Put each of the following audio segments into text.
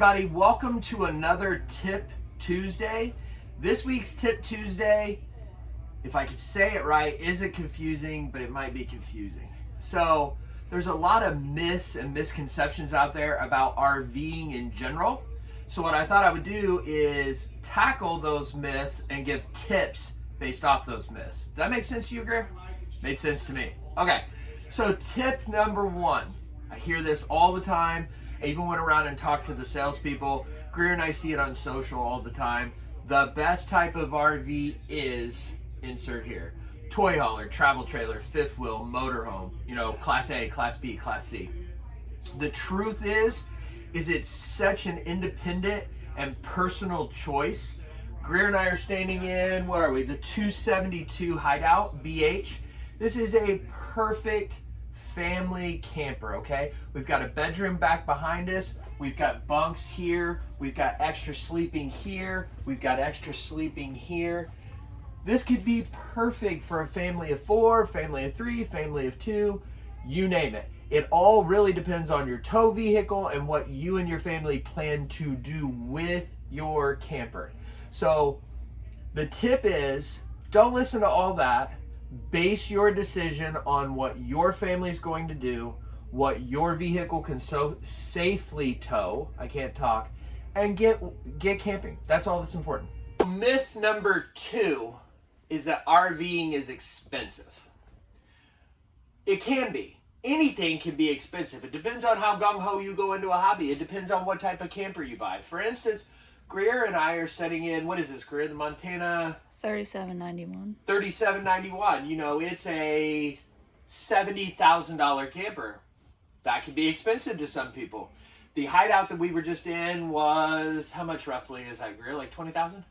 everybody, welcome to another Tip Tuesday. This week's Tip Tuesday, if I could say it right, isn't confusing, but it might be confusing. So there's a lot of myths and misconceptions out there about RVing in general. So what I thought I would do is tackle those myths and give tips based off those myths. Does that make sense to you, Greer? Made sense to me. Okay, so tip number one. I hear this all the time. I even went around and talked to the salespeople. Greer and I see it on social all the time. The best type of RV is, insert here, toy hauler, travel trailer, fifth wheel, motorhome, you know, class A, class B, class C. The truth is, is it's such an independent and personal choice. Greer and I are standing in, what are we, the 272 Hideout BH. This is a perfect family camper, okay? We've got a bedroom back behind us. We've got bunks here. We've got extra sleeping here. We've got extra sleeping here. This could be perfect for a family of four, family of three, family of two, you name it. It all really depends on your tow vehicle and what you and your family plan to do with your camper. So the tip is don't listen to all that. Base your decision on what your family is going to do, what your vehicle can so safely tow. I can't talk. And get get camping. That's all that's important. Myth number two is that RVing is expensive. It can be. Anything can be expensive. It depends on how gung-ho you go into a hobby. It depends on what type of camper you buy. For instance, Greer and I are setting in, what is this, Greer? The Montana... 3791. 3791. You know, it's a $70,000 camper. That can be expensive to some people. The hideout that we were just in was, how much roughly is that, Greer? Like 20000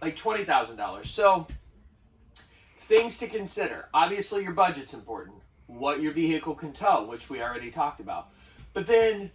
Like $20,000. So, things to consider. Obviously, your budget's important. What your vehicle can tow, which we already talked about. But then,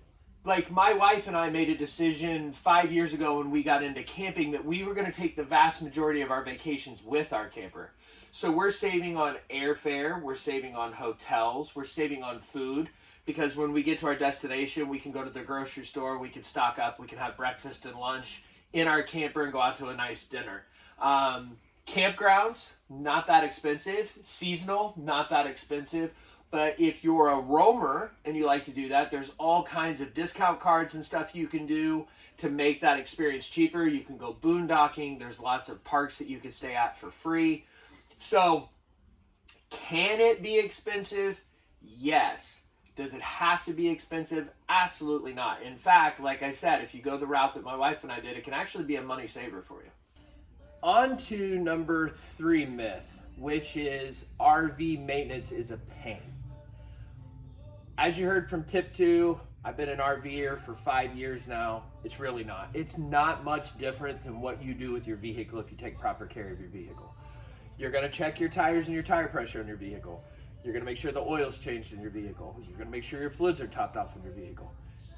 like my wife and I made a decision five years ago when we got into camping that we were going to take the vast majority of our vacations with our camper. So we're saving on airfare, we're saving on hotels, we're saving on food because when we get to our destination, we can go to the grocery store, we can stock up, we can have breakfast and lunch in our camper and go out to a nice dinner. Um, Campgrounds, not that expensive. Seasonal, not that expensive. But if you're a roamer and you like to do that, there's all kinds of discount cards and stuff you can do to make that experience cheaper. You can go boondocking. There's lots of parks that you can stay at for free. So, can it be expensive? Yes. Does it have to be expensive? Absolutely not. In fact, like I said, if you go the route that my wife and I did, it can actually be a money saver for you. On to number three myth, which is RV maintenance is a pain. As you heard from tip two, I've been an RVer for five years now. It's really not. It's not much different than what you do with your vehicle if you take proper care of your vehicle. You're gonna check your tires and your tire pressure on your vehicle. You're gonna make sure the oil's changed in your vehicle. You're gonna make sure your fluids are topped off in your vehicle.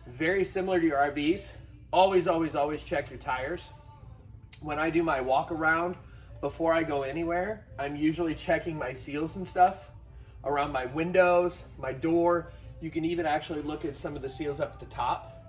Very similar to your RVs. Always, always, always check your tires when I do my walk around before I go anywhere, I'm usually checking my seals and stuff around my windows, my door. You can even actually look at some of the seals up at the top.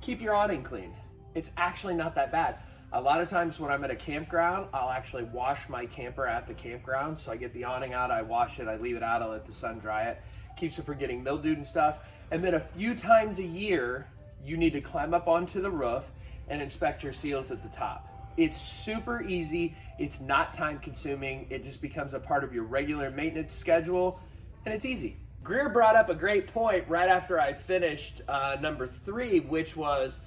Keep your awning clean. It's actually not that bad. A lot of times when I'm at a campground, I'll actually wash my camper at the campground. So I get the awning out, I wash it, I leave it out, I let the sun dry it. Keeps it from getting mildewed and stuff. And then a few times a year, you need to climb up onto the roof and inspect your seals at the top. It's super easy. It's not time consuming. It just becomes a part of your regular maintenance schedule and it's easy. Greer brought up a great point right after I finished uh, number three, which was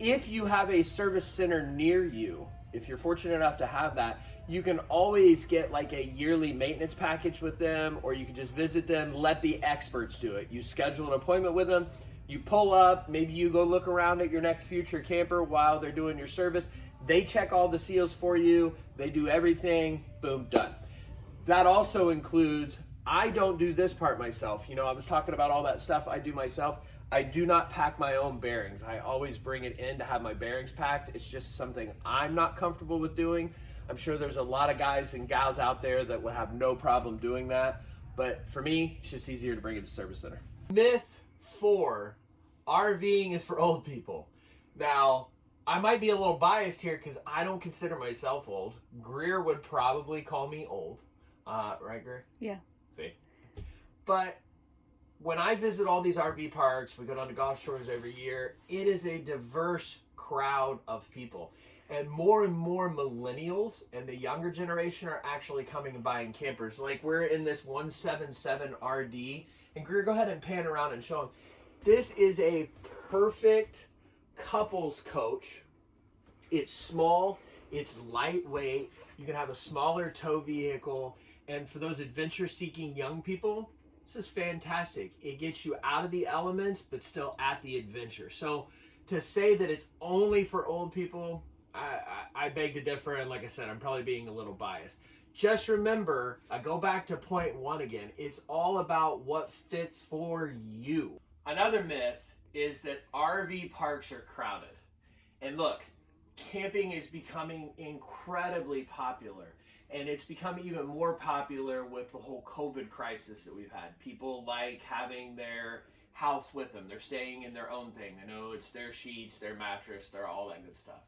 if you have a service center near you, if you're fortunate enough to have that, you can always get like a yearly maintenance package with them, or you can just visit them, let the experts do it. You schedule an appointment with them, you pull up, maybe you go look around at your next future camper while they're doing your service, they check all the seals for you. They do everything. Boom, done. That also includes, I don't do this part myself. You know, I was talking about all that stuff I do myself. I do not pack my own bearings. I always bring it in to have my bearings packed. It's just something I'm not comfortable with doing. I'm sure there's a lot of guys and gals out there that would have no problem doing that. But for me, it's just easier to bring it to service center. Myth four, RVing is for old people. Now, I might be a little biased here because I don't consider myself old. Greer would probably call me old. Uh, right, Greer? Yeah. See? But when I visit all these RV parks, we go down to Gulf Shores every year, it is a diverse crowd of people. And more and more millennials and the younger generation are actually coming and buying campers. Like we're in this 177 RD. And Greer, go ahead and pan around and show them. This is a perfect couples coach. It's small, it's lightweight. You can have a smaller tow vehicle. And for those adventure seeking young people, this is fantastic. It gets you out of the elements, but still at the adventure. So to say that it's only for old people, I, I, I beg to differ. And like I said, I'm probably being a little biased. Just remember, I go back to point one again. It's all about what fits for you. Another myth is that RV parks are crowded. And look, camping is becoming incredibly popular. And it's become even more popular with the whole COVID crisis that we've had. People like having their house with them. They're staying in their own thing. They know it's their sheets, their mattress, their all that good stuff.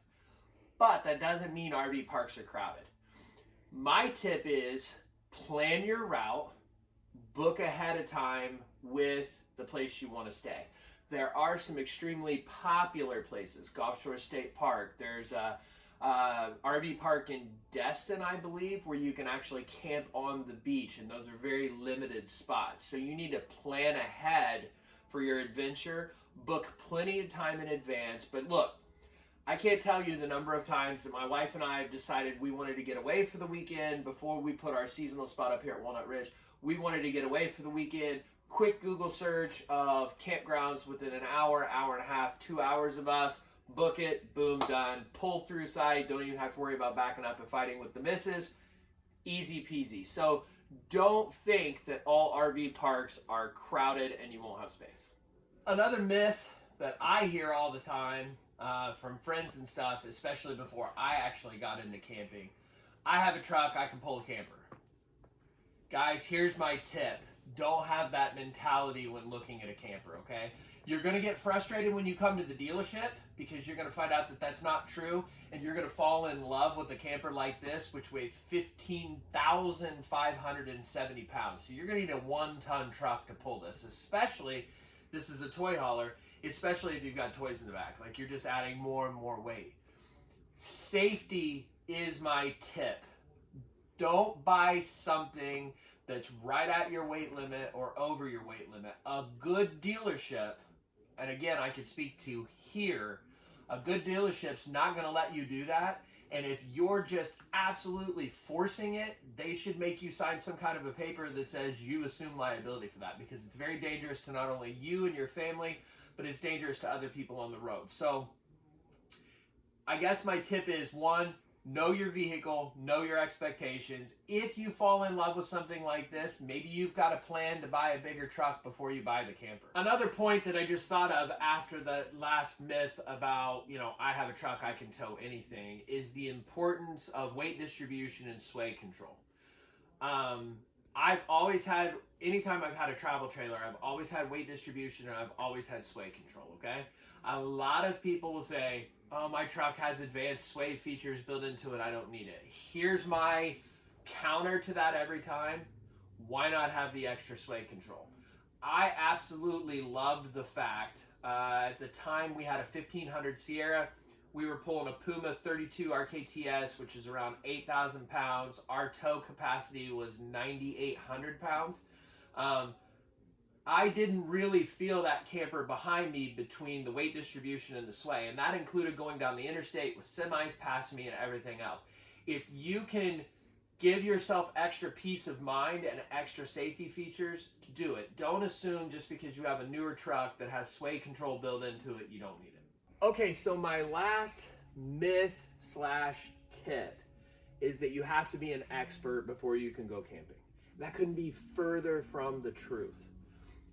But that doesn't mean RV parks are crowded. My tip is plan your route, book ahead of time with the place you want to stay. There are some extremely popular places. Gulf Shore State Park. There's a, RV park in Destin, I believe, where you can actually camp on the beach, and those are very limited spots. So you need to plan ahead for your adventure. Book plenty of time in advance. But look, I can't tell you the number of times that my wife and I have decided we wanted to get away for the weekend before we put our seasonal spot up here at Walnut Ridge. We wanted to get away for the weekend. Quick Google search of campgrounds within an hour, hour and a half, two hours of us. Book it, boom, done. Pull through site. Don't even have to worry about backing up and fighting with the misses. Easy peasy. So don't think that all RV parks are crowded and you won't have space. Another myth that I hear all the time uh, from friends and stuff, especially before I actually got into camping. I have a truck, I can pull a camper. Guys, here's my tip. Don't have that mentality when looking at a camper, okay? You're going to get frustrated when you come to the dealership because you're going to find out that that's not true and you're going to fall in love with a camper like this, which weighs 15,570 pounds. So you're going to need a one ton truck to pull this, especially this is a toy hauler especially if you've got toys in the back. Like you're just adding more and more weight. Safety is my tip. Don't buy something that's right at your weight limit or over your weight limit. A good dealership, and again, I can speak to here, a good dealership's not going to let you do that. And if you're just absolutely forcing it, they should make you sign some kind of a paper that says you assume liability for that because it's very dangerous to not only you and your family, but it's dangerous to other people on the road. So I guess my tip is one, know your vehicle, know your expectations. If you fall in love with something like this, maybe you've got a plan to buy a bigger truck before you buy the camper. Another point that I just thought of after the last myth about, you know, I have a truck, I can tow anything, is the importance of weight distribution and sway control. Um, I've always had, anytime I've had a travel trailer, I've always had weight distribution and I've always had sway control, okay? A lot of people will say, oh, my truck has advanced sway features built into it, I don't need it. Here's my counter to that every time. Why not have the extra sway control? I absolutely loved the fact, uh, at the time we had a 1500 Sierra, we were pulling a Puma 32 RKTS, which is around 8,000 pounds. Our tow capacity was 9,800 pounds. Um, I didn't really feel that camper behind me between the weight distribution and the sway, and that included going down the interstate with semis passing me and everything else. If you can give yourself extra peace of mind and extra safety features, do it. Don't assume just because you have a newer truck that has sway control built into it, you don't need it. Okay, so my last myth slash tip is that you have to be an expert before you can go camping. That couldn't be further from the truth.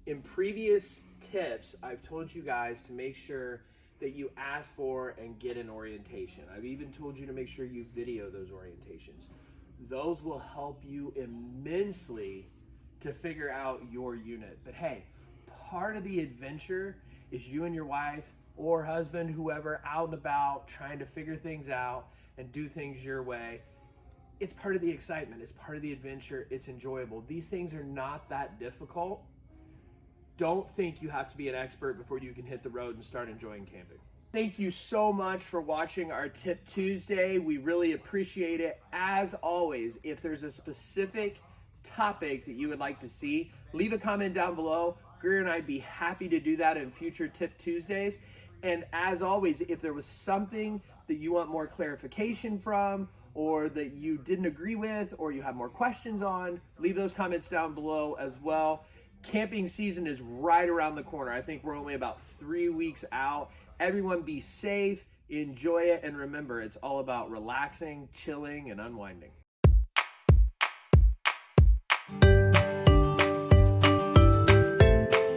In previous tips, I've told you guys to make sure that you ask for and get an orientation. I've even told you to make sure you video those orientations. Those will help you immensely to figure out your unit. But hey, part of the adventure is you and your wife or husband, whoever, out and about trying to figure things out and do things your way, it's part of the excitement, it's part of the adventure, it's enjoyable. These things are not that difficult. Don't think you have to be an expert before you can hit the road and start enjoying camping. Thank you so much for watching our Tip Tuesday. We really appreciate it. As always, if there's a specific topic that you would like to see, leave a comment down below. Greer and I'd be happy to do that in future Tip Tuesdays. And as always, if there was something that you want more clarification from, or that you didn't agree with, or you have more questions on, leave those comments down below as well. Camping season is right around the corner. I think we're only about three weeks out. Everyone be safe, enjoy it, and remember, it's all about relaxing, chilling, and unwinding.